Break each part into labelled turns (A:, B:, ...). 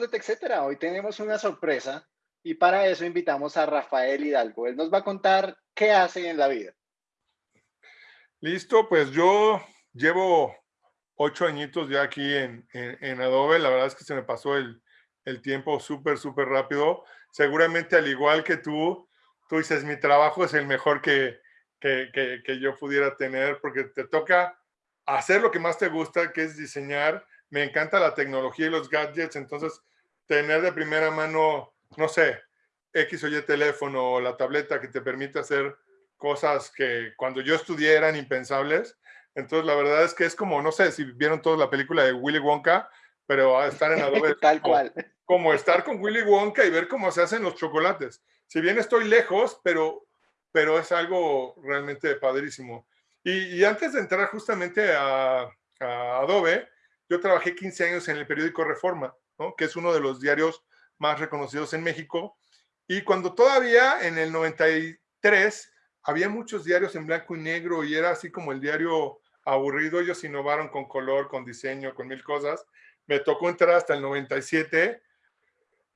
A: amigos de TechCetera, hoy tenemos una sorpresa y para eso invitamos a Rafael Hidalgo. Él nos va a contar qué hace en la vida.
B: Listo, pues yo llevo ocho añitos ya aquí en, Adobe. La verdad es que se me pasó el, tiempo súper, súper rápido. Seguramente al igual que tú, tú dices, mi trabajo es el mejor que, que yo pudiera tener porque te toca hacer lo que más te gusta, que es diseñar. Me encanta la tecnología y los gadgets, entonces tener de primera mano, no sé, X o Y teléfono o la tableta que te permite hacer cosas que cuando yo estudié eran impensables. Entonces, la verdad es que es como, no sé si vieron toda la película de Willy Wonka, pero estar en Adobe.
A: Tal cual.
B: Como estar con Willy Wonka y ver cómo se hacen los chocolates. Si bien estoy lejos, pero, pero es algo realmente padrísimo. Y, antes de entrar justamente a, Adobe, yo trabajé 15 años en el periódico Reforma, que es uno de los diarios más reconocidos en México. Y cuando todavía en el 93 había muchos diarios en blanco y negro y era así como el diario aburrido, ellos innovaron con color, con diseño, con mil cosas. Me tocó entrar hasta el 97,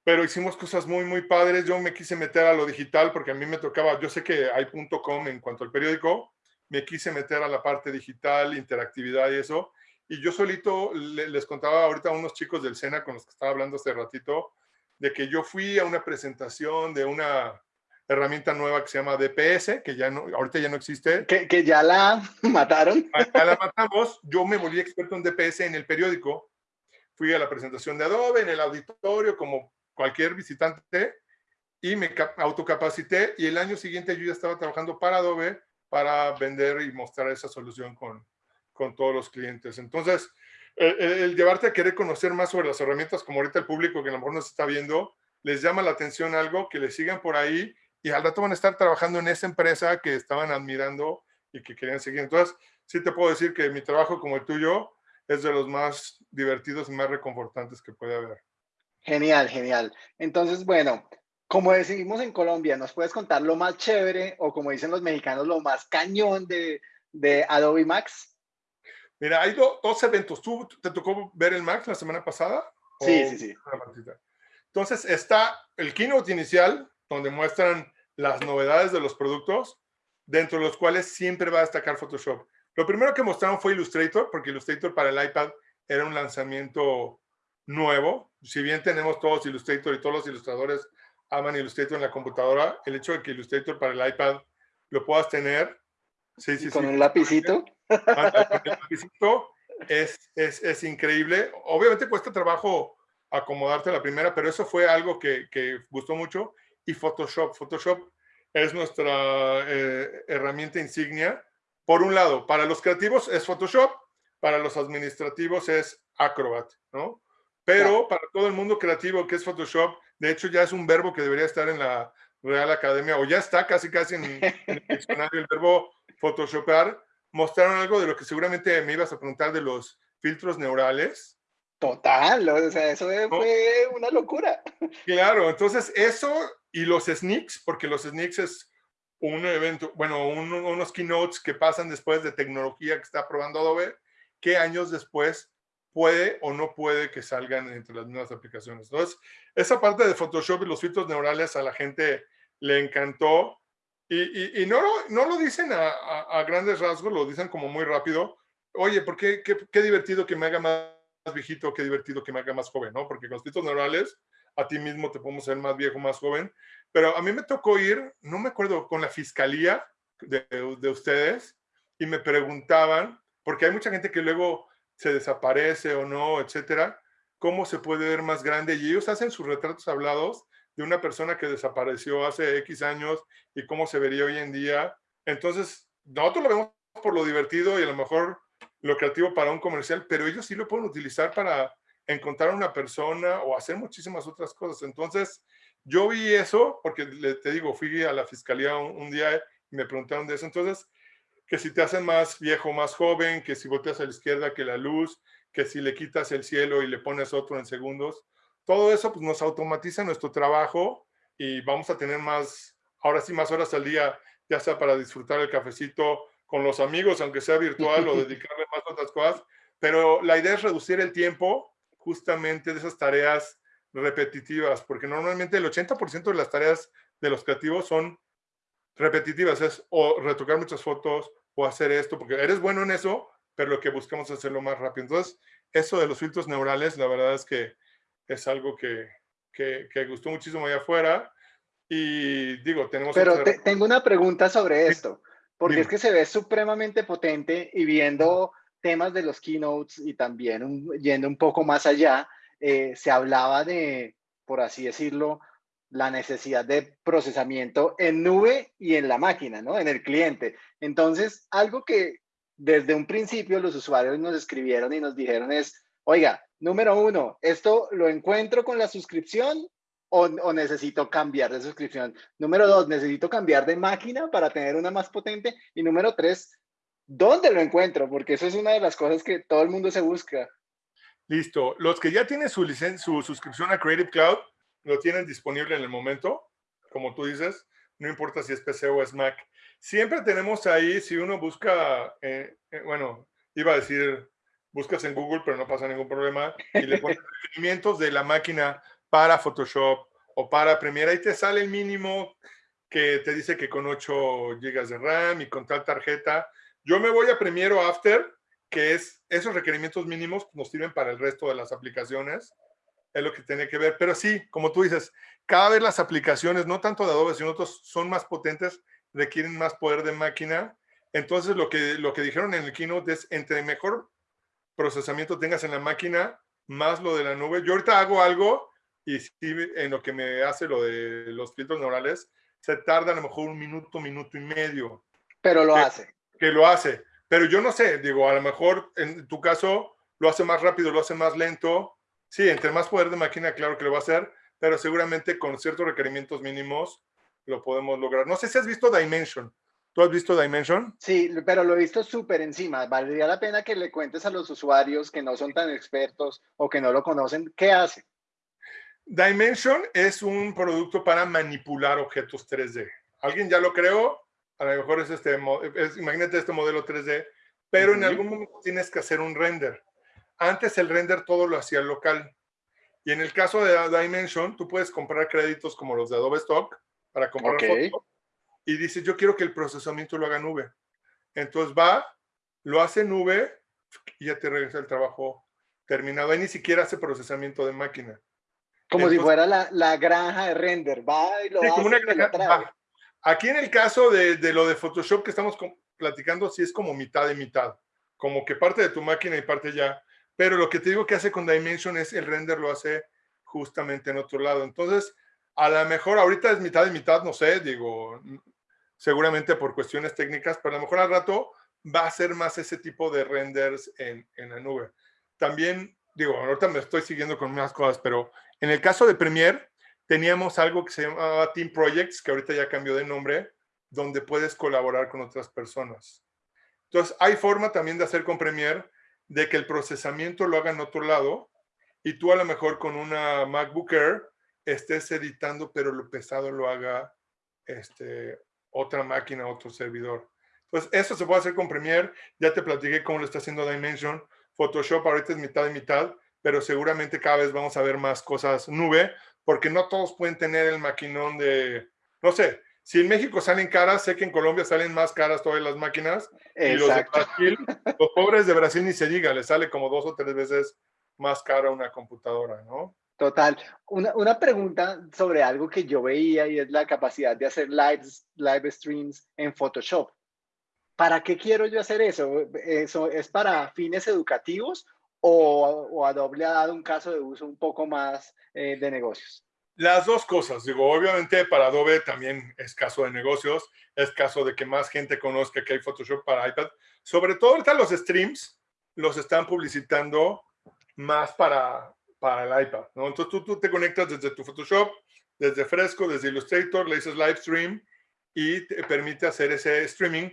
B: pero hicimos cosas muy, muy padres. Yo me quise meter a lo digital porque a mí me tocaba, yo sé que hay .com en cuanto al periódico, me quise meter a la parte digital, interactividad y eso. Y yo solito les contaba ahorita a unos chicos del SENA con los que estaba hablando hace ratito, de que yo fui a una presentación de una herramienta nueva que se llama DPS, que ya no, ahorita ya no existe.
A: Que, que ya la mataron.
B: Ya la matamos. Yo me volví experto en DPS en el periódico. Fui a la presentación de Adobe, en el auditorio, como cualquier visitante, y me autocapacité. Y el año siguiente yo ya estaba trabajando para Adobe para vender y mostrar esa solución con, con todos los clientes. Entonces, el, el, llevarte a querer conocer más sobre las herramientas, como ahorita el público que a lo mejor nos está viendo, les llama la atención algo, que les sigan por ahí y al rato van a estar trabajando en esa empresa que estaban admirando y que querían seguir. Entonces, sí te puedo decir que mi trabajo como el tuyo es de los más divertidos y más reconfortantes que puede haber.
A: Genial, genial. Entonces, bueno, como decimos en Colombia, ¿nos puedes contar lo más chévere o como dicen los mexicanos, lo más cañón de, de Adobe Max?
B: Mira, hay dos eventos. ¿Tú te tocó ver el Max la semana pasada?
A: Sí, sí, sí.
B: Entonces está el keynote inicial, donde muestran las novedades de los productos, dentro de los cuales siempre va a destacar Photoshop. Lo primero que mostraron fue Illustrator, porque Illustrator para el iPad era un lanzamiento nuevo. Si bien tenemos todos Illustrator y todos los ilustradores aman Illustrator en la computadora, el hecho de que Illustrator para el iPad lo puedas tener.
A: Sí, sí, con un lapicito.
B: Lapicito es, es, es, increíble. Obviamente cuesta trabajo acomodarte a la primera, pero eso fue algo que, que gustó mucho y Photoshop. Photoshop es nuestra eh, herramienta insignia. Por un lado, para los creativos es Photoshop, para los administrativos es Acrobat, ¿no? Pero para todo el mundo creativo que es Photoshop, de hecho ya es un verbo que debería estar en la Real Academia, o ya está casi casi en, el diccionario el verbo Photoshopar, mostraron algo de lo que seguramente me ibas a preguntar de los filtros neurales.
A: Total, o sea, eso fue una locura.
B: Claro, entonces eso y los sneaks, porque los sneaks es un evento, bueno, unos keynotes que pasan después de tecnología que está probando Adobe, que años después puede o no puede que salgan entre las nuevas aplicaciones. Entonces, esa parte de Photoshop y los filtros neurales a la gente le encantó y, y, no, no lo dicen a, a, grandes rasgos, lo dicen como muy rápido. Oye, ¿por qué, qué, qué divertido que me haga más viejito, qué divertido que me haga más joven, ¿no? Porque con los filtros neurales a ti mismo te podemos ser más viejo, más joven. Pero a mí me tocó ir, no me acuerdo, con la fiscalía de, de ustedes y me preguntaban, porque hay mucha gente que luego se desaparece o no, etcétera, cómo se puede ver más grande. Y ellos hacen sus retratos hablados de una persona que desapareció hace X años y cómo se vería hoy en día. Entonces, nosotros lo vemos por lo divertido y a lo mejor lo creativo para un comercial, pero ellos sí lo pueden utilizar para encontrar una persona o hacer muchísimas otras cosas. Entonces, yo vi eso porque te digo, fui a la fiscalía un, día y me preguntaron de eso. Entonces, que si te hacen más viejo, más joven, que si volteas a la izquierda que la luz, que si le quitas el cielo y le pones otro en segundos, todo eso pues, nos automatiza nuestro trabajo y vamos a tener más, ahora sí, más horas al día, ya sea para disfrutar el cafecito con los amigos, aunque sea virtual, o dedicarle más a otras cosas. Pero la idea es reducir el tiempo justamente de esas tareas repetitivas, porque normalmente el 80% de las tareas de los creativos son repetitivas, es o retocar muchas fotos o hacer esto, porque eres bueno en eso, pero lo que buscamos es hacerlo más rápido. Entonces, eso de los filtros neurales, la verdad es que es algo que, que, gustó muchísimo allá afuera. Y digo, tenemos...
A: Pero tengo una pregunta sobre esto, porque es que se ve supremamente potente y viendo temas de los keynotes y también yendo un poco más allá, eh, se hablaba de, por así decirlo, la necesidad de procesamiento en nube y en la máquina, ¿no? En el cliente. Entonces, algo que desde un principio los usuarios nos escribieron y nos dijeron es, oiga, número uno, ¿esto lo encuentro con la suscripción o, necesito cambiar de suscripción? Número dos, ¿necesito cambiar de máquina para tener una más potente? Y número tres, ¿dónde lo encuentro? Porque eso es una de las cosas que todo el mundo se busca.
B: Listo. Los que ya tienen su, su suscripción a Creative Cloud, lo tienen disponible en el momento, como tú dices, no importa si es PC o es Mac. Siempre tenemos ahí, si uno busca, eh, eh, bueno, iba a decir, buscas en Google, pero no pasa ningún problema, y le pones requerimientos de la máquina para Photoshop o para Premiere, ahí te sale el mínimo que te dice que con 8 GB de RAM y con tal tarjeta. Yo me voy a Premiere o After, que es esos requerimientos mínimos nos sirven para el resto de las aplicaciones es lo que tiene que ver. Pero sí, como tú dices, cada vez las aplicaciones, no tanto de Adobe, sino otros, son más potentes, requieren más poder de máquina. Entonces, lo que, lo que dijeron en el keynote es, entre mejor procesamiento tengas en la máquina, más lo de la nube. Yo ahorita hago algo y sí, en lo que me hace lo de los filtros neurales, se tarda a lo mejor un minuto, minuto y medio.
A: Pero lo hace.
B: Que lo hace. Pero yo no sé, digo, a lo mejor en tu caso lo hace más rápido, lo hace más lento, Sí, entre más poder de máquina, claro que lo va a hacer, pero seguramente con ciertos requerimientos mínimos lo podemos lograr. No sé si has visto Dimension. ¿Tú has visto Dimension?
A: Sí, pero lo he visto súper encima. Valdría la pena que le cuentes a los usuarios que no son tan expertos o que no lo conocen, ¿qué hace?
B: Dimension es un producto para manipular objetos 3D. ¿Alguien ya lo creó? A lo mejor es este, imagínate este modelo 3D, pero en algún momento tienes que hacer un render. Antes el render todo lo hacía local. Y en el caso de Dimension, tú puedes comprar créditos como los de Adobe Stock para comprar fotos. Y dices, yo quiero que el procesamiento lo haga nube. Entonces va, lo hace nube y ya te regresa el trabajo terminado. Ahí ni siquiera hace procesamiento de máquina.
A: Como si fuera la, granja de render. Va y lo hace una granja,
B: Aquí en el caso de, de, lo de Photoshop que estamos platicando, sí es como mitad y mitad. Como que parte de tu máquina y parte ya. Pero lo que te digo que hace con Dimension es el render lo hace justamente en otro lado. Entonces, a lo mejor ahorita es mitad y mitad, no sé, digo, seguramente por cuestiones técnicas, pero a lo mejor al rato va a ser más ese tipo de renders en, en la nube. También, digo, ahorita me estoy siguiendo con más cosas, pero en el caso de Premiere, teníamos algo que se llamaba Team Projects, que ahorita ya cambió de nombre, donde puedes colaborar con otras personas. Entonces, hay forma también de hacer con Premiere de que el procesamiento lo haga en otro lado y tú a lo mejor con una MacBook Air estés editando, pero lo pesado lo haga este, otra máquina, otro servidor. Entonces, eso se puede hacer con Premiere. Ya te platiqué cómo lo está haciendo Dimension. Photoshop ahorita es mitad y mitad, pero seguramente cada vez vamos a ver más cosas nube, porque no todos pueden tener el maquinón de, no sé, si en México salen caras, sé que en Colombia salen más caras todas las máquinas. Y los de Brasil, los pobres de Brasil ni se diga, les sale como dos o tres veces más cara una computadora, ¿no?
A: Total. Una, una, pregunta sobre algo que yo veía y es la capacidad de hacer lives, live streams en Photoshop. ¿Para qué quiero yo hacer eso? ¿Eso es para fines educativos o, o Adobe ha dado un caso de uso un poco más eh, de negocios?
B: Las dos cosas, digo, obviamente para Adobe también es caso de negocios, es caso de que más gente conozca que hay Photoshop para iPad. Sobre todo ahorita los streams los están publicitando más para, para el iPad, ¿no? Entonces tú, tú te conectas desde tu Photoshop, desde Fresco, desde Illustrator, le dices live stream y te permite hacer ese streaming.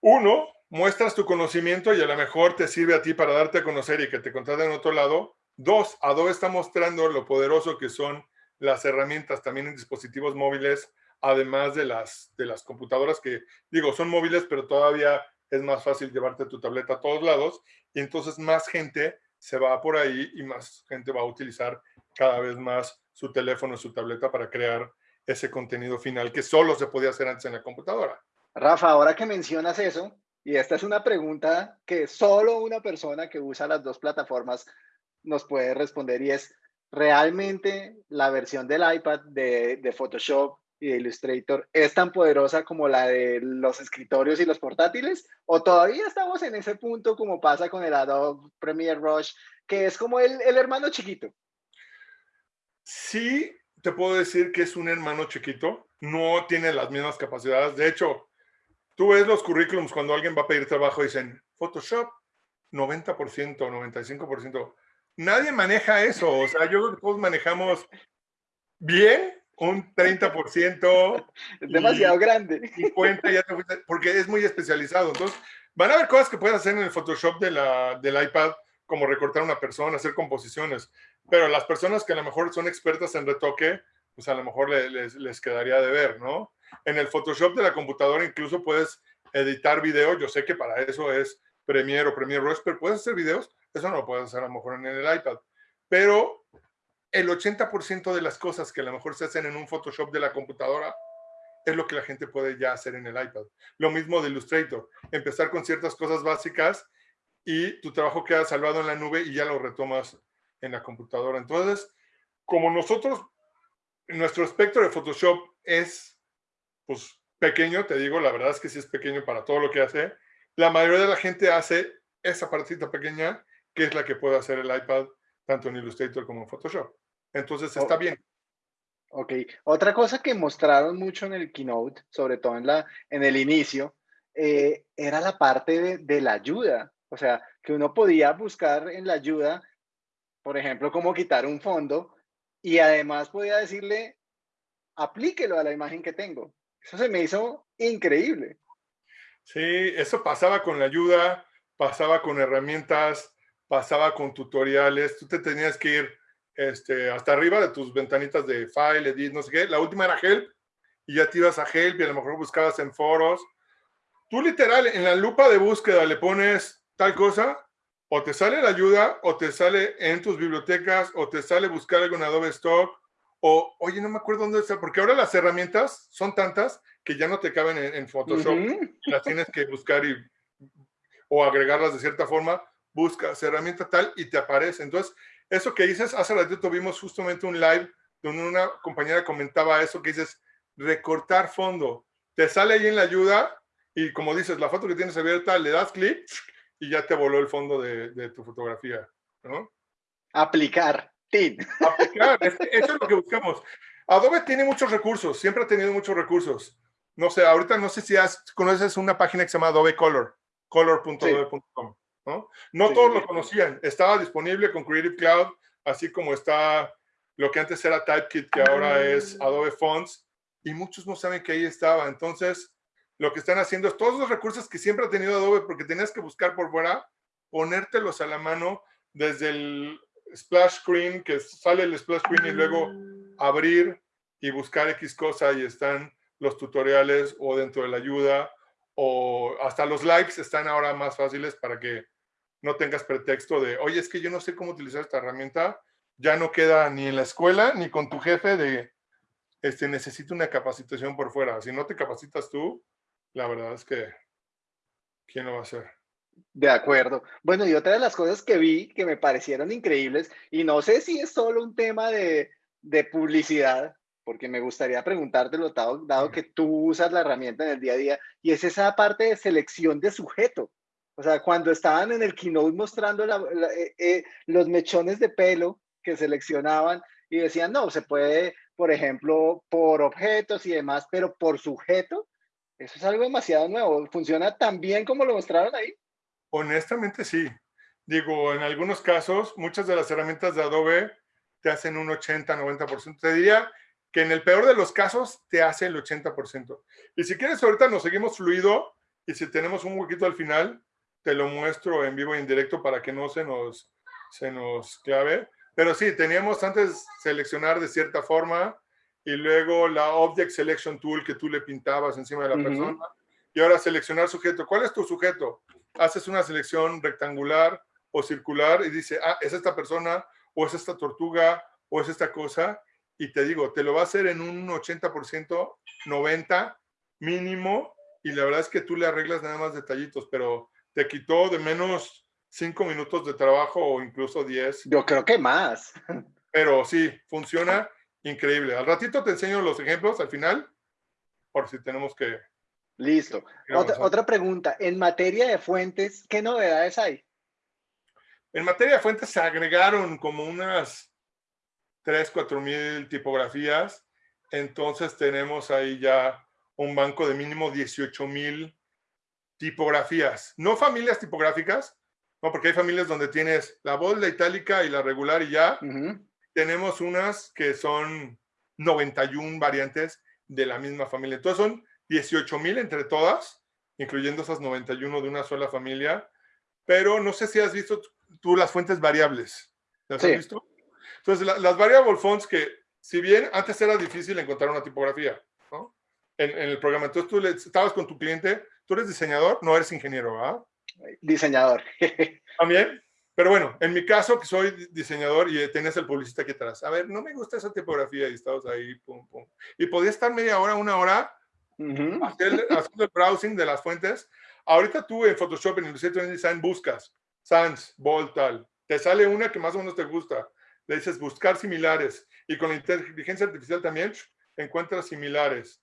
B: Uno, muestras tu conocimiento y a lo mejor te sirve a ti para darte a conocer y que te contraten en otro lado. Dos, Adobe está mostrando lo poderoso que son las herramientas también en dispositivos móviles, además de las, de las computadoras que, digo, son móviles, pero todavía es más fácil llevarte tu tableta a todos lados y entonces más gente se va por ahí y más gente va a utilizar cada vez más su teléfono, su tableta para crear ese contenido final que solo se podía hacer antes en la computadora.
A: Rafa, ahora que mencionas eso, y esta es una pregunta que solo una persona que usa las dos plataformas nos puede responder y es, ¿realmente la versión del iPad de, de Photoshop y de Illustrator es tan poderosa como la de los escritorios y los portátiles? ¿O todavía estamos en ese punto como pasa con el Adobe Premiere Rush, que es como el, el hermano chiquito?
B: Sí, te puedo decir que es un hermano chiquito, no tiene las mismas capacidades. De hecho, tú ves los currículums cuando alguien va a pedir trabajo dicen Photoshop 90%, 95%. Nadie maneja eso. O sea, yo creo que todos manejamos bien un 30%.
A: Es demasiado grande.
B: 50 ya porque es muy especializado. Entonces, van a haber cosas que puedes hacer en el Photoshop de la, del iPad, como recortar a una persona, hacer composiciones. Pero las personas que a lo mejor son expertas en retoque, pues a lo mejor les, les quedaría de ver, ¿no? En el Photoshop de la computadora incluso puedes editar video. Yo sé que para eso es Premiere o Premiere Rush, pero puedes hacer videos. Eso no lo puedes hacer a lo mejor en el iPad. Pero el 80% de las cosas que a lo mejor se hacen en un Photoshop de la computadora es lo que la gente puede ya hacer en el iPad. Lo mismo de Illustrator. Empezar con ciertas cosas básicas y tu trabajo queda salvado en la nube y ya lo retomas en la computadora. Entonces, como nosotros, nuestro espectro de Photoshop es pues, pequeño, te digo, la verdad es que sí es pequeño para todo lo que hace, la mayoría de la gente hace esa partita pequeña, que es la que puede hacer el iPad, tanto en Illustrator como en Photoshop. Entonces, está bien.
A: Ok. Otra cosa que mostraron mucho en el keynote, sobre todo en, la, en el inicio, eh, era la parte de, de la ayuda. O sea, que uno podía buscar en la ayuda por ejemplo, cómo quitar un fondo y además podía decirle, aplíquelo a la imagen que tengo. Eso se me hizo increíble.
B: Sí, eso pasaba con la ayuda, pasaba con herramientas, pasaba con tutoriales. Tú te tenías que ir este, hasta arriba de tus ventanitas de file, edit, no sé qué. La última era help y ya te ibas a help y a lo mejor buscabas en foros. Tú literal en la lupa de búsqueda le pones tal cosa o te sale la ayuda, o te sale en tus bibliotecas, o te sale buscar algo en Adobe Stock, o, oye, no me acuerdo dónde está, porque ahora las herramientas son tantas que ya no te caben en, Photoshop, las tienes que buscar y, o agregarlas de cierta forma, buscas herramienta tal y te aparece. Entonces, eso que dices, hace ratito tuvimos justamente un live donde una compañera comentaba eso, que dices, recortar fondo, te sale ahí en la ayuda y como dices, la foto que tienes abierta, le das clic y ya te voló el fondo de, tu fotografía, ¿no?
A: Aplicar.
B: Aplicar, eso es lo que buscamos. Adobe tiene muchos recursos, siempre ha tenido muchos recursos. No sé, ahorita no sé si conoces una página que se llama Adobe Color, color.adobe.com. ¿no? No todos lo conocían. Estaba disponible con Creative Cloud, así como está lo que antes era Typekit, que ahora es ah. Adobe Fonts, y muchos no saben que ahí estaba. Entonces, lo que están haciendo es todos los recursos que siempre ha tenido Adobe, porque tenías que buscar por fuera, ponértelos a la mano desde el splash screen, que sale el splash screen y luego abrir y buscar X cosa y están los tutoriales o dentro de la ayuda o hasta los likes están ahora más fáciles para que no tengas pretexto de, oye, es que yo no sé cómo utilizar esta herramienta, ya no queda ni en la escuela ni con tu jefe de, este, necesito una capacitación por fuera. Si no te capacitas tú, la verdad es que, ¿quién lo va a hacer?
A: De acuerdo. Bueno, y otra de las cosas que vi que me parecieron increíbles, y no sé si es solo un tema de, de publicidad, porque me gustaría preguntártelo, dado, dado, que tú usas la herramienta en el día a día, y es esa parte de selección de sujeto. O sea, cuando estaban en el keynote mostrando eh, eh, los mechones de pelo que seleccionaban y decían, no, se puede, por ejemplo, por objetos y demás, pero por sujeto, eso es algo demasiado nuevo. ¿Funciona tan bien como lo mostraron ahí?
B: Honestamente, sí. Digo, en algunos casos, muchas de las herramientas de Adobe te hacen un 80, 90%. Te diría que en el peor de los casos te hace el 80%. Y si quieres, ahorita nos seguimos fluido y si tenemos un huequito al final, te lo muestro en vivo y en directo para que no se nos, se nos clave. Pero sí, teníamos antes seleccionar de cierta forma, y luego la Object Selection Tool que tú le pintabas encima de la persona. Y ahora seleccionar sujeto. ¿Cuál es tu sujeto? Haces una selección rectangular o circular y dice, ah, es esta persona, o es esta tortuga, o es esta cosa, y te digo, te lo va a hacer en un 80%, 90% mínimo, y la verdad es que tú le arreglas nada más detallitos, pero te quitó de menos 5 minutos de trabajo o incluso 10.
A: Yo creo que más.
B: Pero sí, funciona increíble. Al ratito te enseño los ejemplos al final, por si tenemos que...
A: Listo. Otra, otra pregunta. En materia de fuentes, ¿qué novedades hay?
B: En materia de fuentes se agregaron como unas 3, 4 mil tipografías. Entonces tenemos ahí ya un banco de mínimo 18 mil tipografías. No familias tipográficas, no, porque hay familias donde tienes la bold, la itálica y la regular y ya. Tenemos unas que son 91 variantes de la misma familia. Entonces son 18 mil entre todas, incluyendo esas 91 de una sola familia. Pero no sé si has visto tú las fuentes variables. ¿Las has visto? Entonces, las variable fonts que, si bien antes era difícil encontrar una tipografía, ¿no? En, el programa. Entonces, tú le, estabas con tu cliente, tú eres diseñador, no eres ingeniero, ¿verdad?
A: Diseñador.
B: También. Pero bueno, en mi caso, que soy diseñador y tienes el publicista aquí atrás. A ver, no me gusta esa tipografía y estabas ahí, pum, pum. Y podía estar media hora, una hora haciendo, el browsing de las fuentes. Ahorita tú en Photoshop, en Illustrator Design, buscas Sans, Bold, tal. Te sale una que más o menos te gusta. Le dices buscar similares. Y con la inteligencia artificial también encuentras similares.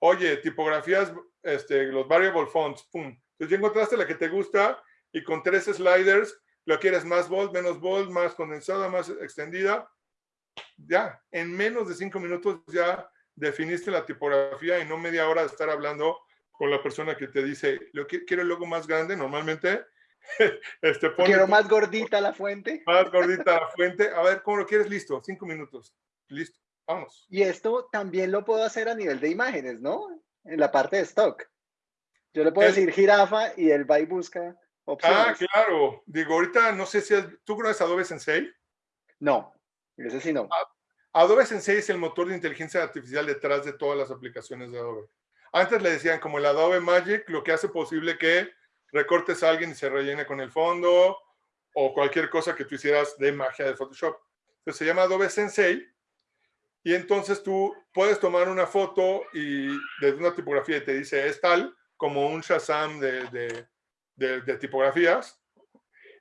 B: Oye, tipografías, este, los variable fonts, pum. Entonces ya encontraste la que te gusta y con tres sliders lo quieres más bold, menos bold, más condensada, más extendida. Ya, en menos de cinco minutos ya definiste la tipografía y no media hora de estar hablando con la persona que te dice, lo quiero el logo más grande, normalmente
A: este, Quiero más gordita la fuente.
B: Más gordita la fuente. A ver, ¿cómo lo quieres? Listo, cinco minutos. Listo, vamos.
A: Y esto también lo puedo hacer a nivel de imágenes, ¿no? En la parte de stock. Yo le puedo decir jirafa y él va y busca opciones.
B: Ah, claro. Digo, ahorita no sé si ¿tú conoces Adobe Sensei?
A: No, ese sí no.
B: Adobe Sensei es el motor de inteligencia artificial detrás de todas las aplicaciones de Adobe. Antes le decían como el Adobe Magic, lo que hace posible que recortes a alguien y se rellene con el fondo o cualquier cosa que tú hicieras de magia de Photoshop. Entonces se llama Adobe Sensei y entonces tú puedes tomar una foto y desde una tipografía y te dice es tal como un Shazam de, de, tipografías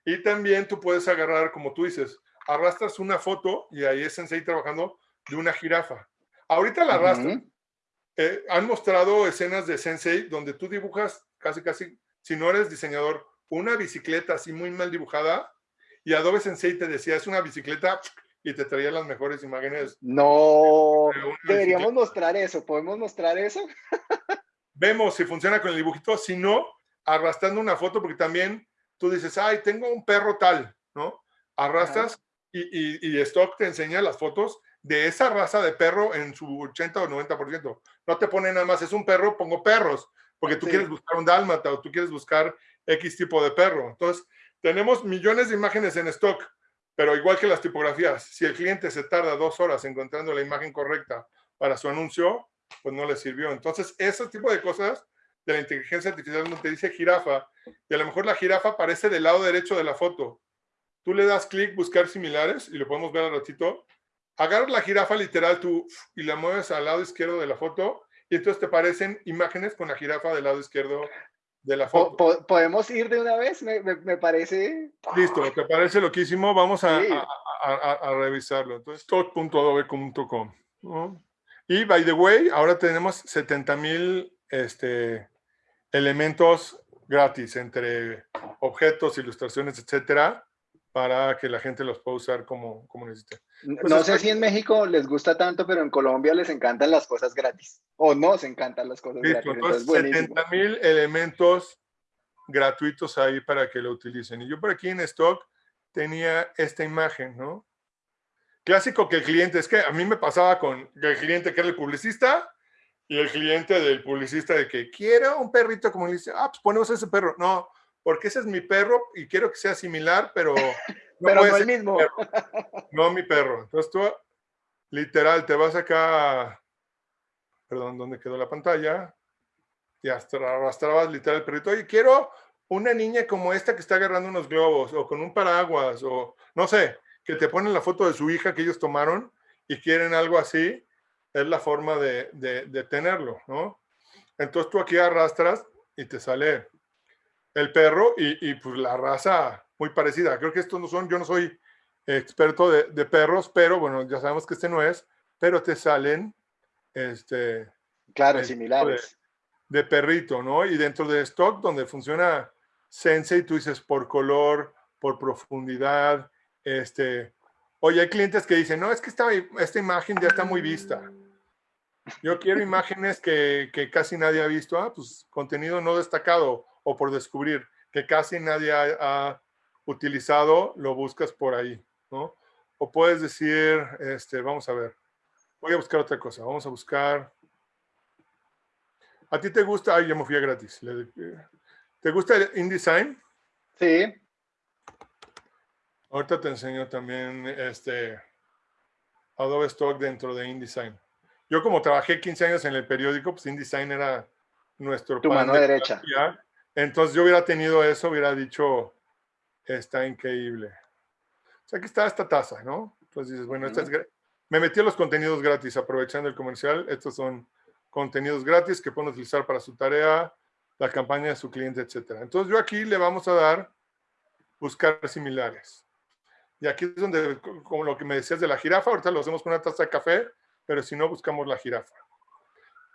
B: y también tú puedes agarrar, como tú dices, arrastras una foto y ahí es Sensei trabajando de una jirafa. Ahorita la arrastran. Eh, han mostrado escenas de Sensei donde tú dibujas casi, casi si no eres diseñador, una bicicleta así muy mal dibujada y Adobe Sensei te decía, es una bicicleta y te traía las mejores imágenes.
A: No, deberíamos mostrar eso. ¿Podemos mostrar eso?
B: Vemos si funciona con el dibujito, si no, arrastrando una foto, porque también tú dices, ay, tengo un perro tal, ¿no? Arrastras y, y, Stock te enseña las fotos de esa raza de perro en su 80 o 90%. No te pone nada más, es un perro, pongo perros porque tú quieres buscar un dálmata o tú quieres buscar X tipo de perro. Entonces, tenemos millones de imágenes en stock, pero igual que las tipografías, si el cliente se tarda dos horas encontrando la imagen correcta para su anuncio, pues no le sirvió. Entonces, ese tipo de cosas de la inteligencia artificial donde te dice jirafa, y a lo mejor la jirafa aparece del lado derecho de la foto. Tú le das clic, buscar similares, y lo podemos ver al ratito. Agarras la jirafa literal tú y la mueves al lado izquierdo de la foto y entonces te aparecen imágenes con la jirafa del lado izquierdo de la foto.
A: ¿Podemos ir de una vez? Me, me, parece...
B: Listo, ¿te parece loquísimo? Vamos a, a, a, revisarlo. Entonces, stock.adobe.com. Y, by the way, ahora tenemos 70 mil este, elementos gratis entre objetos, ilustraciones, etcétera, para que la gente los pueda usar como, como necesite.
A: Pues no sé si en México les gusta tanto, pero en Colombia les encantan las cosas gratis. O nos encantan las cosas gratis.
B: Entonces, 70 mil elementos gratuitos ahí para que lo utilicen. Y yo por aquí en stock tenía esta imagen, ¿no? Clásico que el cliente, es que a mí me pasaba con el cliente que era el publicista y el cliente del publicista de que quiero un perrito como dice, ah, pues ponemos ese perro. No, porque ese es mi perro y quiero que sea similar, pero
A: no, pero no el mismo.
B: No mi perro. Entonces tú, literal, te vas acá, perdón, ¿dónde quedó la pantalla? Y hasta arrastrabas literal el perrito. Oye, quiero una niña como esta que está agarrando unos globos, o con un paraguas, o no sé. que te ponen la foto de su hija que ellos tomaron y quieren algo así, es la forma de, de, tenerlo, ¿no? Entonces tú aquí arrastras y te sale el perro y, y, pues la raza muy parecida. Creo que estos no son, yo no soy experto de, de, perros, pero bueno, ya sabemos que este no es, pero te salen, este...
A: Claro, similares.
B: De, de, perrito, ¿no? Y dentro de stock, donde funciona Sensei, tú dices por color, por profundidad, este... Oye, hay clientes que dicen, no, es que esta, esta imagen ya está muy vista. Yo quiero imágenes que, que casi nadie ha visto. Ah, pues contenido no destacado o por descubrir que casi nadie ha, ha utilizado, lo buscas por ahí. ¿no? O puedes decir, este, vamos a ver, voy a buscar otra cosa, vamos a buscar, ¿a ti te gusta? Ay, ya me fui a gratis. ¿Te gusta el InDesign?
A: Sí.
B: Ahorita te enseño también este Adobe Stock dentro de InDesign. Yo como trabajé 15 años en el periódico, pues InDesign era nuestro...
A: Tu mano derecha.
B: Entonces yo hubiera tenido eso, hubiera dicho, está increíble aquí está esta taza, ¿no? Entonces dices, bueno, esta es me metí a los contenidos gratis aprovechando el comercial. Estos son contenidos gratis que pueden utilizar para su tarea, la campaña de su cliente, etc. Entonces yo aquí le vamos a dar buscar similares. Y aquí es donde, como lo que me decías de la jirafa, ahorita lo hacemos con una taza de café, pero si no, buscamos la jirafa.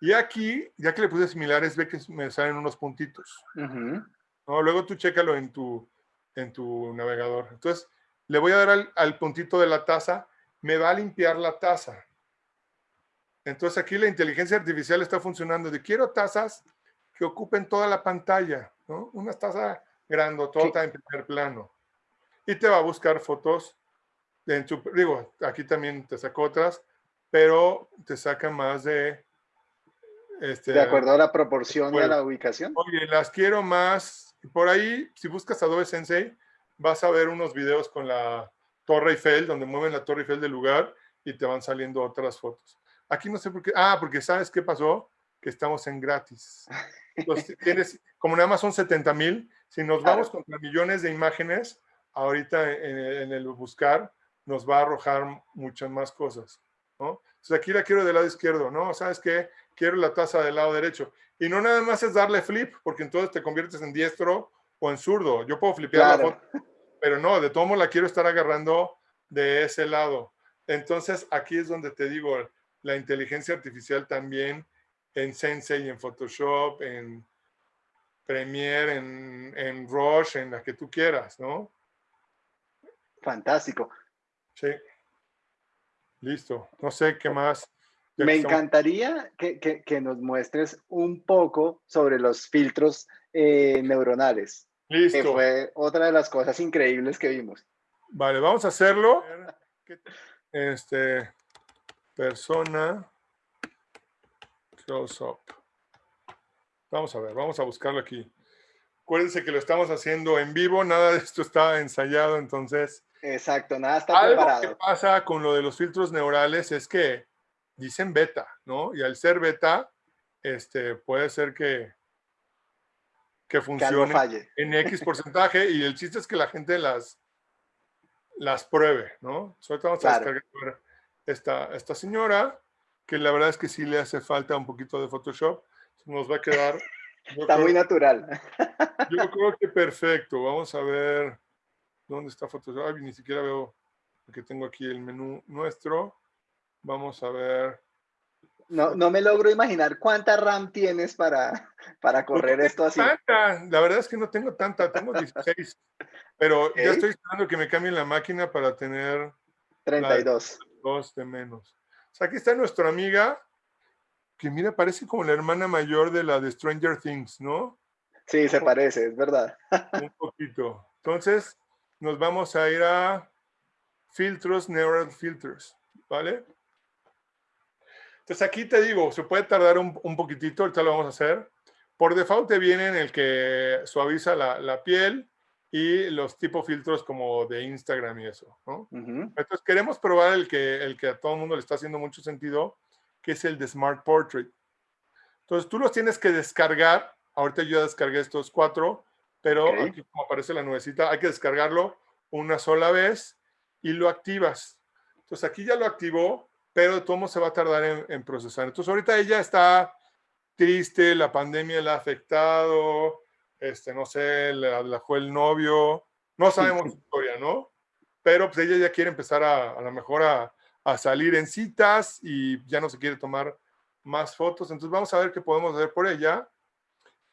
B: Y aquí, ya que le puse similares, ve que me salen unos puntitos. ¿no? Luego tú chécalo en tu, en tu navegador. Entonces, le voy a dar al, puntito de la taza, me va a limpiar la taza. Entonces aquí la inteligencia artificial está funcionando de quiero tazas que ocupen toda la pantalla, ¿no? Una taza grandotota en primer plano. Y te va a buscar fotos, en tu, digo, aquí también te saco otras, pero te saca más de...
A: Este, de acuerdo a la proporción y a la ubicación.
B: Oye, las quiero más. Por ahí, si buscas Adobe Sensei, vas a ver unos videos con la Torre Eiffel, donde mueven la Torre Eiffel del lugar y te van saliendo otras fotos. Aquí no sé por qué. Ah, porque ¿sabes qué pasó? Que estamos en gratis. Entonces, tienes, como nada más son 70 mil, si nos vamos contra millones de imágenes, ahorita en, el buscar nos va a arrojar muchas más cosas. ¿no? Entonces aquí la quiero del lado izquierdo, ¿no? ¿Sabes qué? Quiero la taza del lado derecho. Y no nada más es darle flip, porque entonces te conviertes en diestro o en zurdo. Yo puedo flipear la foto, pero no, de todo modo la quiero estar agarrando de ese lado. Entonces, aquí es donde te digo, la inteligencia artificial también en Sensei, en Photoshop, en Premiere, en, en Rush, en la que tú quieras, ¿no?
A: Fantástico.
B: Sí. Listo. No sé qué más.
A: Me encantaría que, que, nos muestres un poco sobre los filtros eh, neuronales.
B: Listo.
A: Que fue otra de las cosas increíbles que vimos.
B: Vale, vamos a hacerlo. Este, persona, close up. Vamos a ver, vamos a buscarlo aquí. Acuérdense que lo estamos haciendo en vivo, nada de esto está ensayado, entonces...
A: Exacto, nada está
B: algo que pasa con lo de los filtros neurales es que dicen beta, ¿no? Y al ser beta, este, puede ser que, que funcione en X porcentaje y el chiste es que la gente las, las pruebe, ¿no? Sobre todo vamos a descargar esta, esta señora, que la verdad es que sí le hace falta un poquito de Photoshop, nos va a quedar...
A: Está muy natural.
B: Yo creo que perfecto. Vamos a ver dónde está Photoshop. Ay, ni siquiera veo que tengo aquí el menú nuestro. Vamos a ver.
A: No, no me logro imaginar cuánta RAM tienes para, para correr esto así.
B: Tanta. La verdad es que no tengo tanta, tengo 16. pero ya estoy esperando que me cambien la máquina para tener
A: 32.
B: Dos de menos. O sea, aquí está nuestra amiga, que mira, parece como la hermana mayor de la de Stranger Things, ¿no?
A: Sí, se parece, es verdad.
B: Un poquito. Entonces, nos vamos a ir a filtros, neural filters, ¿vale? Entonces aquí te digo, se puede tardar un, poquitito, ahorita lo vamos a hacer. Por default te vienen el que suaviza la, piel y los tipo filtros como de Instagram y eso. ¿no? Entonces queremos probar el que, el que a todo el mundo le está haciendo mucho sentido, que es el de Smart Portrait. Entonces tú los tienes que descargar. Ahorita yo descargué estos cuatro, pero aquí como aparece la nuevecita, hay que descargarlo una sola vez y lo activas. Entonces aquí ya lo activó, pero de todo se va a tardar en, procesar. Entonces ahorita ella está triste, la pandemia la ha afectado, este, no sé, la, fue el novio, no sabemos su historia, ¿no? Pero pues ella ya quiere empezar a, a lo mejor a, a salir en citas y ya no se quiere tomar más fotos. Entonces vamos a ver qué podemos hacer por ella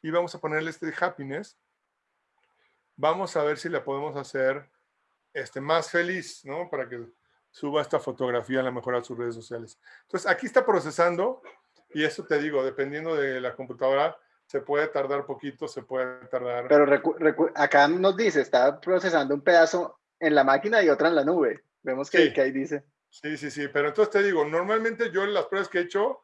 B: y vamos a ponerle este de happiness. Vamos a ver si la podemos hacer este, más feliz, ¿no? Para que suba esta fotografía a lo mejor a sus redes sociales. Entonces aquí está procesando y eso te digo, dependiendo de la computadora, se puede tardar poquito, se puede tardar...
A: Pero acá nos dice, está procesando un pedazo en la máquina y otra en la nube. Vemos que, que ahí dice.
B: Sí, sí, sí, pero entonces te digo, normalmente yo las pruebas que he hecho,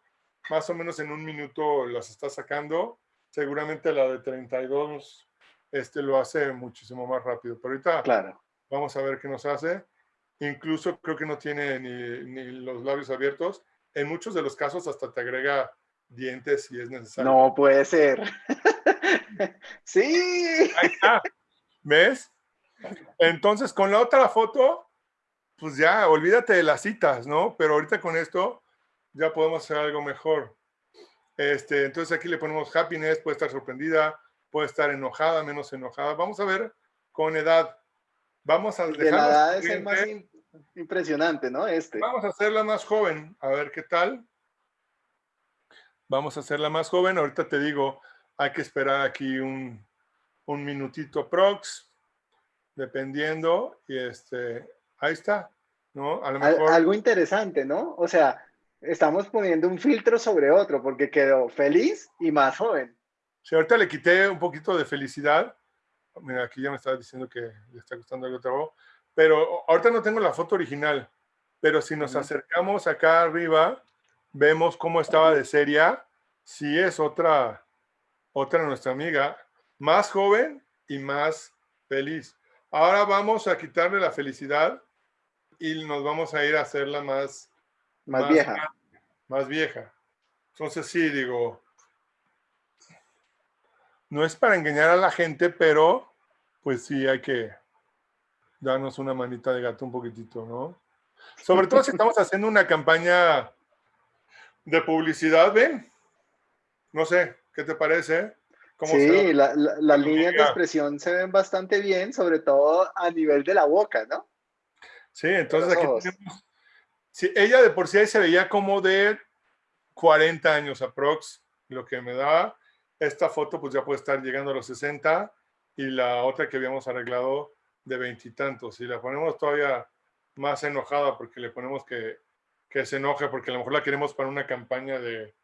B: más o menos en un minuto las está sacando. Seguramente la de 32 este, lo hace muchísimo más rápido. Pero ahorita
A: claro.
B: vamos a ver qué nos hace. Incluso creo que no tiene ni, ni los labios abiertos. En muchos de los casos hasta te agrega dientes si es necesario.
A: No puede ser. sí.
B: Ahí está. ¿Ves? Entonces, con la otra foto, pues ya, olvídate de las citas, ¿no? Pero ahorita con esto ya podemos hacer algo mejor. Este, entonces aquí le ponemos happiness, puede estar sorprendida, puede estar enojada, menos enojada. Vamos a ver con edad. Vamos a
A: dejar. La edad es el más impresionante, ¿no? Este.
B: Vamos a hacerla más joven, a ver qué tal. Vamos a hacerla más joven. Ahorita te digo, hay que esperar aquí un, un minutito prox, dependiendo. Y este, ahí está, ¿no?
A: Algo interesante, ¿no? O sea, estamos poniendo un filtro sobre otro porque quedó feliz y más joven.
B: Sí, ahorita le quité un poquito de felicidad. Mira, aquí ya me estaba diciendo que le está gustando algo trabajo. Pero ahorita no tengo la foto original. Pero si nos acercamos acá arriba, vemos cómo estaba de seria. Sí es otra, otra nuestra amiga, más joven y más feliz. Ahora vamos a quitarle la felicidad y nos vamos a ir a hacerla más,
A: más, vieja.
B: Más vieja. Entonces sí, digo, no es para engañar a la gente, pero pues sí hay que darnos una manita de gato un poquitito, ¿no? Sobre todo si estamos haciendo una campaña de publicidad, ven. No sé, ¿qué te parece?
A: sí, las líneas de expresión se ven bastante bien, sobre todo a nivel de la boca, ¿no?
B: Sí, entonces aquí tenemos... Sí, ella de por sí ahí se veía como de 40 años aprox, lo que me da. Esta foto pues ya puede estar llegando a los 60 y la otra que habíamos arreglado de veintitantos. Y la ponemos todavía más enojada porque le ponemos que, que se enoje porque a lo mejor la queremos para una campaña de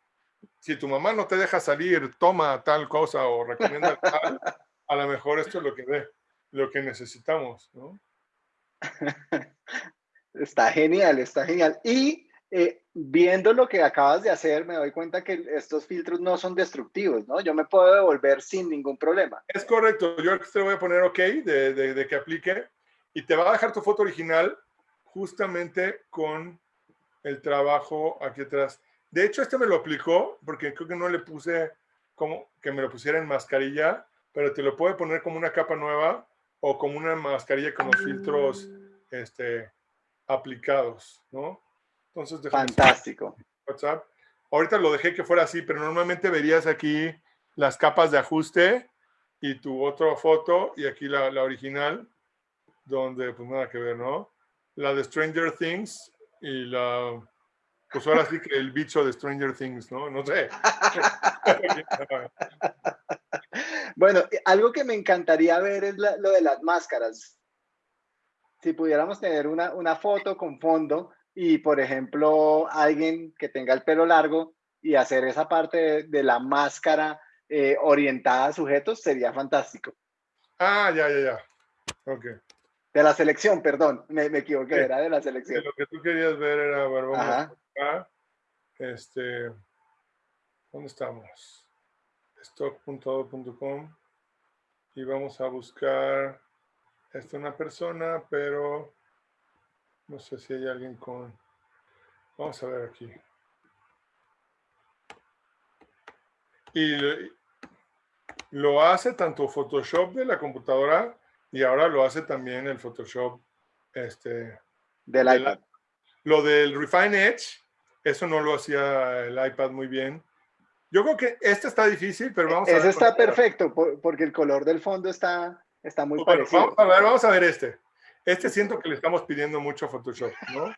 B: si tu mamá no te deja salir, toma tal cosa o recomienda tal, a lo mejor esto es lo que ve, lo que necesitamos, ¿no?
A: Está genial, está genial. Y eh, viendo lo que acabas de hacer, me doy cuenta que estos filtros no son destructivos, ¿no? Yo me puedo devolver sin ningún problema.
B: Es correcto. Yo te voy a poner OK de, de, que aplique y te va a dejar tu foto original justamente con el trabajo aquí atrás. De hecho, este me lo aplicó porque creo que no le puse como que me lo pusiera en mascarilla, pero te lo puede poner como una capa nueva o como una mascarilla con los filtros este, aplicados, ¿no?
A: Entonces, fantástico.
B: WhatsApp. Ahorita lo dejé que fuera así, pero normalmente verías aquí las capas de ajuste y tu otra foto y aquí la, la original, donde pues nada que ver, ¿no? La de Stranger Things y la, pues ahora sí que el bicho de Stranger Things, ¿no? No sé.
A: bueno, algo que me encantaría ver es lo de las máscaras si pudiéramos tener una, una foto con fondo y, por ejemplo, alguien que tenga el pelo largo y hacer esa parte de, la máscara eh, orientada a sujetos, sería fantástico.
B: Ah, ya, ya, ya. Ok.
A: De la selección, perdón, me, me equivoqué, era de la selección.
B: lo que tú querías ver era, a vamos acá. Este, ¿dónde estamos? stock.com y vamos a buscar esta es una persona, pero no sé si hay alguien con... Vamos a ver aquí. Y lo hace tanto Photoshop de la computadora y ahora lo hace también el Photoshop este,
A: Del iPad.
B: lo del Refine Edge, eso no lo hacía el iPad muy bien. Yo creo que este está difícil, pero vamos
A: a ver. Ese está perfecto, porque el color del fondo está, está muy parecido.
B: Vamos a ver, vamos a ver este. Este siento que le estamos pidiendo mucho a Photoshop, ¿no?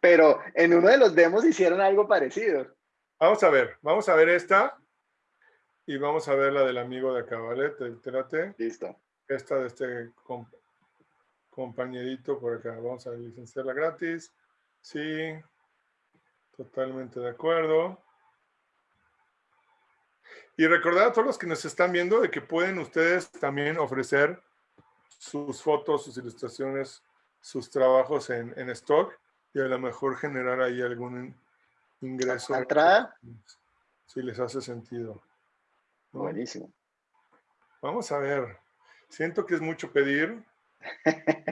A: Pero en uno de los demos hicieron algo parecido.
B: Vamos a ver, vamos a ver esta. Y vamos a ver la del amigo de acá, ¿vale?
A: Listo.
B: Esta de este compañerito por acá. Vamos a licenciarla gratis. Sí. Totalmente de acuerdo. Y recordar a todos los que nos están viendo de que pueden ustedes también ofrecer sus fotos, sus ilustraciones, sus trabajos en, en stock y a lo mejor generar ahí algún ingreso.
A: ¿Entrada?
B: Si les hace sentido.
A: Buenísimo.
B: Vamos a ver. Siento que es mucho pedir,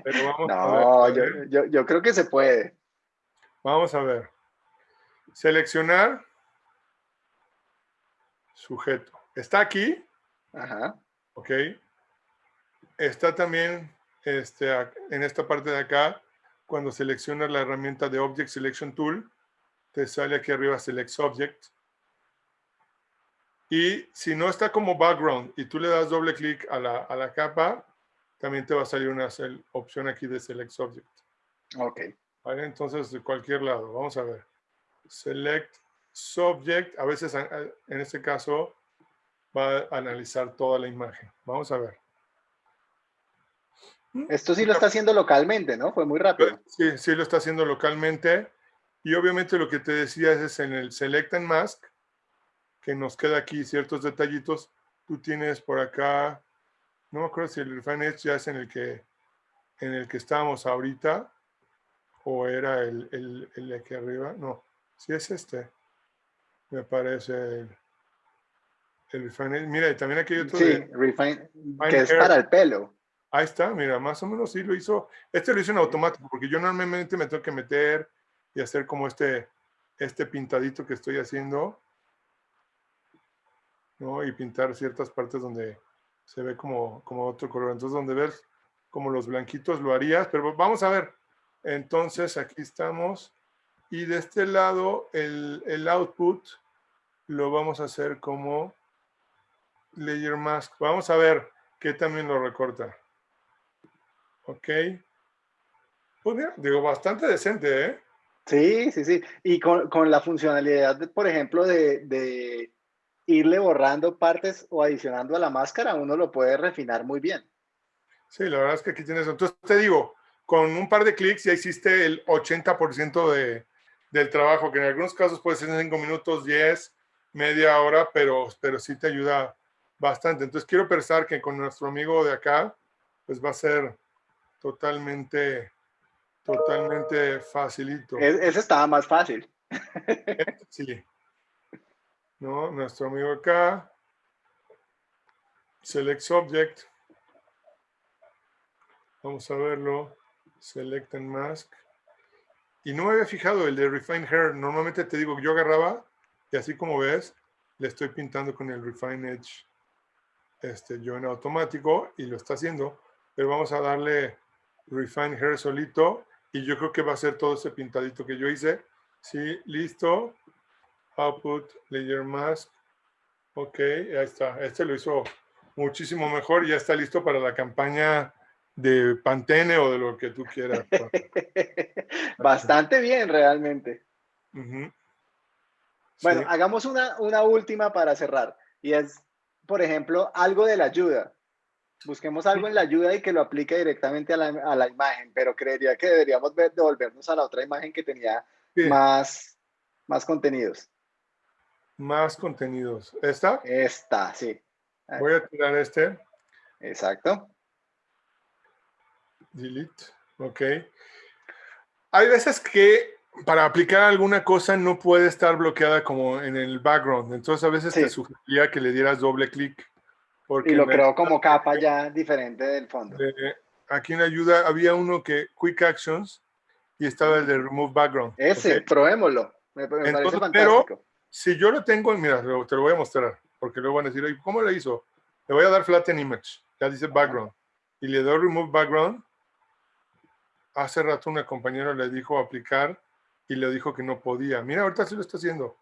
A: pero vamos a ver. Yo, yo creo que se puede.
B: Vamos a ver. Seleccionar sujeto. Está aquí.
A: Ajá.
B: Ok. Está también este, en esta parte de acá, cuando seleccionas la herramienta de Object Selection Tool, te sale aquí arriba Select Subject. Y si no está como background y tú le das doble clic a la, a la capa, también te va a salir una opción aquí de Select Subject.
A: Ok.
B: ¿Vale? Entonces, de cualquier lado, vamos a ver. Select Subject, a veces en este caso va a analizar toda la imagen. Vamos a ver.
A: Esto sí lo está haciendo localmente, ¿no? Fue muy rápido.
B: Sí, sí lo está haciendo localmente. Y obviamente lo que te decía es en el Select and Mask, que nos queda aquí ciertos detallitos. Tú tienes por acá, no me acuerdo si el Refine Edge ya es en el que, en el que estábamos ahorita, o era el, el, el de aquí arriba. No, sí es este me parece el, Refine. Mira, también aquí hay otro.
A: Sí, Refine, que es para el pelo.
B: Ahí está, mira, más o menos sí lo hizo. Este lo hizo en automático, porque yo normalmente me tengo que meter y hacer como este, este pintadito que estoy haciendo. ¿no? Y pintar ciertas partes donde se ve como, como otro color. Entonces, donde ves como los blanquitos lo harías, pero vamos a ver. Entonces, aquí estamos. Y de este lado, el, el output lo vamos a hacer como layer mask. Vamos a ver qué también lo recorta. Ok. Pues mira, digo, bastante decente, ¿eh?
A: Sí, sí, sí. Y con, con la funcionalidad, por ejemplo, de, de, irle borrando partes o adicionando a la máscara, uno lo puede refinar muy bien.
B: Sí, la verdad es que aquí tienes. Entonces te digo, con un par de clics ya hiciste el 80% de, del trabajo, que en algunos casos puede ser en 5 minutos, 10, media hora, pero, pero sí te ayuda bastante. Entonces quiero pensar que con nuestro amigo de acá, pues va a ser totalmente, totalmente facilito.
A: ese estaba más fácil.
B: Sí. ¿No? Nuestro amigo acá. Select Subject. Vamos a verlo. Select and Mask. Y no me había fijado el de Refine Hair. Normalmente te digo que yo agarraba y así como ves, le estoy pintando con el Refine Edge este, yo en automático y lo está haciendo. Pero vamos a darle Refine Hair solito y yo creo que va a ser todo ese pintadito que yo hice. Sí, listo. Output, Layer Mask. Ok, ahí está. Este lo hizo muchísimo mejor. Ya está listo para la campaña de Pantene o de lo que tú quieras.
A: Bastante bien, realmente. Bueno, hagamos una, una última para cerrar. Y es, por ejemplo, algo de la ayuda. Busquemos algo en la ayuda y que lo aplique directamente a la, a la imagen, pero creería que deberíamos ver, devolvernos a la otra imagen que tenía más, más contenidos.
B: Más contenidos. ¿Esta?
A: Esta, sí.
B: Voy a tirar este.
A: Exacto.
B: Delete. Ok. Hay veces que para aplicar alguna cosa no puede estar bloqueada como en el background. Entonces a veces te sugería que le dieras doble clic.
A: Y lo creo como capa ya diferente del fondo.
B: aquí en ayuda había uno que Quick Actions y estaba el de Remove Background.
A: Ese, probémoslo. Me, parece fantástico.
B: Pero si yo lo tengo, mira, te lo voy a mostrar, porque luego van a decir, ¿cómo lo hizo? Le voy a dar Flatten Image, ya dice Background, y le doy Remove Background, hace rato una compañera le dijo aplicar y le dijo que no podía. Mira, ahorita sí lo está haciendo.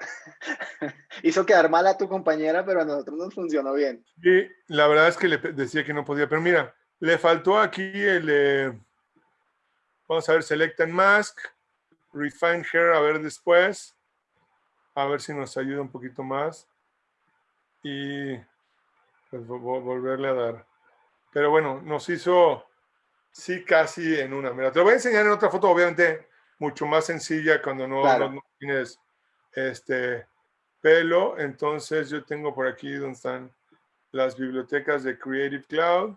A: Hizo quedar mal a tu compañera, pero a nosotros nos funcionó bien.
B: Y la verdad es que le decía que no podía, pero mira, le faltó aquí el, eh, vamos a ver, Select and Mask, Refine Hair, a ver después, a ver si nos ayuda un poquito más. Y pues, volverle a dar. Pero bueno, nos hizo, sí, casi en una. Mira, te lo voy a enseñar en otra foto, obviamente, mucho más sencilla cuando no, no tienes este pelo. Entonces yo tengo por aquí donde están las bibliotecas de Creative Cloud.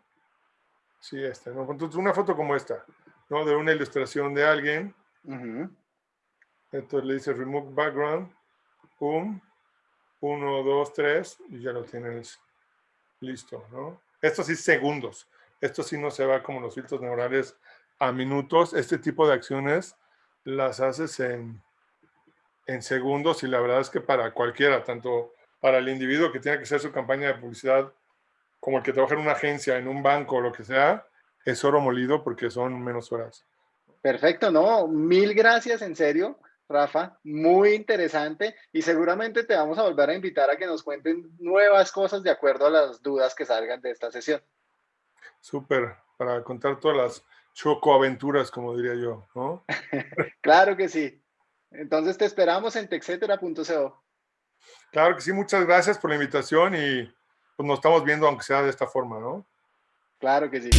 B: Sí, esta, ¿no? Entonces, una foto como esta, ¿no? De una ilustración de alguien. Entonces le dice Remove Background. Pum. Uno, dos, tres. Y ya lo tienes listo, ¿no? Esto sí segundos. Esto sí no se va como los filtros neurales a minutos. Este tipo de acciones las haces en, en segundos y la verdad es que para cualquiera, tanto para el individuo que tiene que hacer su campaña de publicidad como el que trabaja en una agencia, en un banco o lo que sea, es oro molido porque son menos horas.
A: Perfecto, no, mil gracias, en serio, Rafa, muy interesante y seguramente te vamos a volver a invitar a que nos cuenten nuevas cosas de acuerdo a las dudas que salgan de esta sesión.
B: Súper, para contar todas las chocoaventuras, como diría yo, ¿no?
A: claro que sí. Entonces te esperamos en texetera.co.
B: Claro que sí, muchas gracias por la invitación y pues nos estamos viendo aunque sea de esta forma, ¿no?
A: Claro que sí.